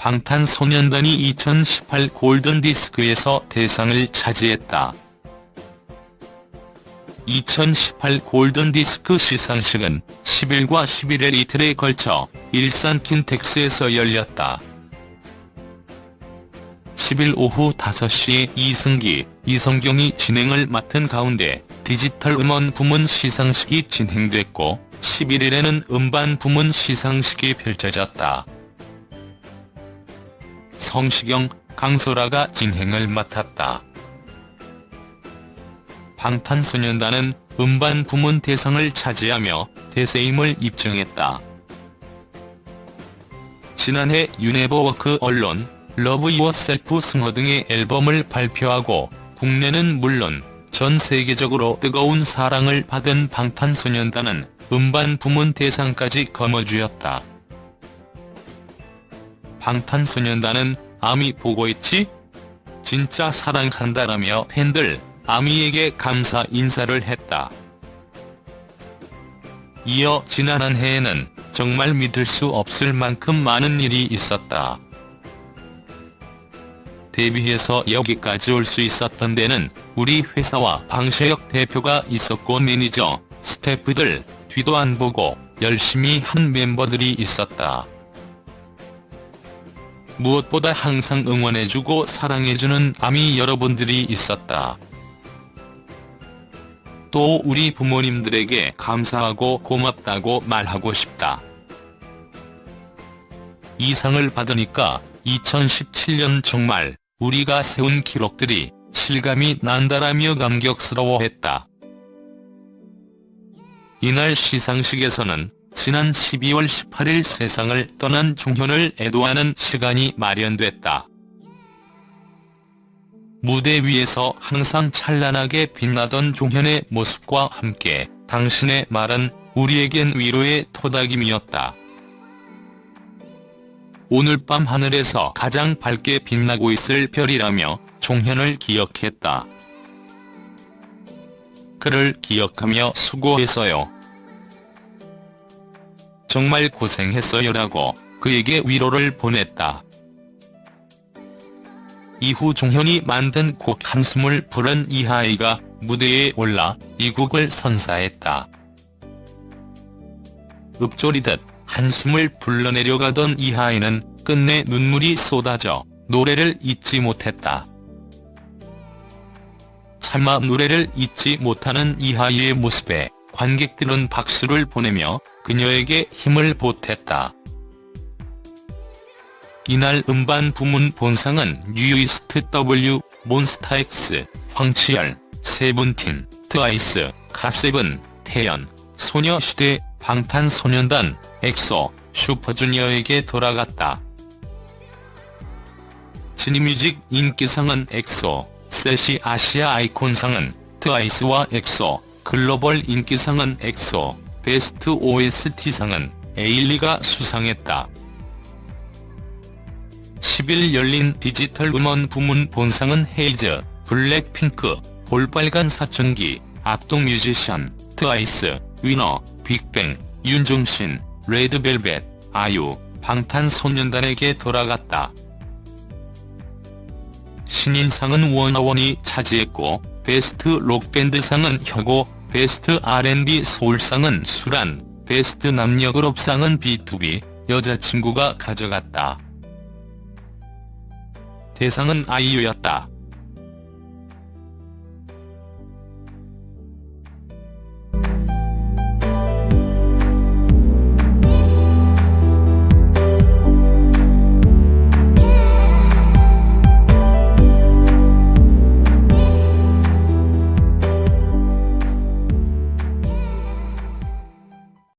방탄소년단이 2018 골든디스크에서 대상을 차지했다. 2018 골든디스크 시상식은 10일과 11일 이틀에 걸쳐 일산 킨텍스에서 열렸다. 10일 오후 5시에 이승기, 이성경이 진행을 맡은 가운데 디지털 음원 부문 시상식이 진행됐고 11일에는 음반 부문 시상식이 펼쳐졌다. 성시경, 강소라가 진행을 맡았다. 방탄소년단은 음반 부문 대상을 차지하며 대세임을 입증했다. 지난해 You Never Walk Alone, Love Yourself 승 Her 등의 앨범을 발표하고 국내는 물론 전 세계적으로 뜨거운 사랑을 받은 방탄소년단은 음반 부문 대상까지 거머쥐었다. 방탄소년단은 아미 보고 있지? 진짜 사랑한다라며 팬들 아미에게 감사 인사를 했다. 이어 지난 한 해에는 정말 믿을 수 없을 만큼 많은 일이 있었다. 데뷔해서 여기까지 올 수 있었던 데는 우리 회사와 방시혁 대표가 있었고 매니저, 스태프들 뒤도 안 보고 열심히 한 멤버들이 있었다. 무엇보다 항상 응원해주고 사랑해주는 아미 여러분들이 있었다. 또 우리 부모님들에게 감사하고 고맙다고 말하고 싶다. 이 상을 받으니까 2017년 정말 우리가 세운 기록들이 실감이 난다라며 감격스러워했다. 이날 시상식에서는 지난 12월 18일 세상을 떠난 종현을 애도하는 시간이 마련됐다. 무대 위에서 항상 찬란하게 빛나던 종현의 모습과 함께 당신의 말은 우리에겐 위로의 토닥임이었다. 오늘 밤 하늘에서 가장 밝게 빛나고 있을 별이라며 종현을 기억했다. 그를 기억하며 수고했어요. 정말 고생했어요라고 그에게 위로를 보냈다. 이후 종현이 만든 곡 한숨을 부른 이하이가 무대에 올라 이 곡을 선사했다. 읊조리듯 한숨을 불러내려가던 이하이는 끝내 눈물이 쏟아져 노래를 잊지 못했다. 차마 노래를 잊지 못하는 이하이의 모습에 관객들은 박수를 보내며 그녀에게 힘을 보탰다. 이날 음반 부문 본상은 뉴이스트 W, 몬스타엑스, 황치열, 세븐틴, 트와이스, 갓세븐, 태연, 소녀시대, 방탄소년단, 엑소, 슈퍼주니어에게 돌아갔다. 지니뮤직 인기상은 엑소, CeCi 아시아 아이콘상은 트와이스와 엑소, 글로벌 인기상은 엑소, 베스트 OST상은 에일리가 수상했다. 10일 열린 디지털 음원 부문 본상은 헤이즈, 블랙핑크, 볼빨간 사춘기, 악동 뮤지션, 트와이스, 위너, 빅뱅, 윤종신, 레드벨벳, 아유, 방탄소년단에게 돌아갔다. 신인상은 워너원이 차지했고 베스트 록밴드상은 혁오, 베스트 R&B 소울상은 수란, 베스트 남녀그룹상은 B2B, 여자친구가 가져갔다. 대상은 아이유였다.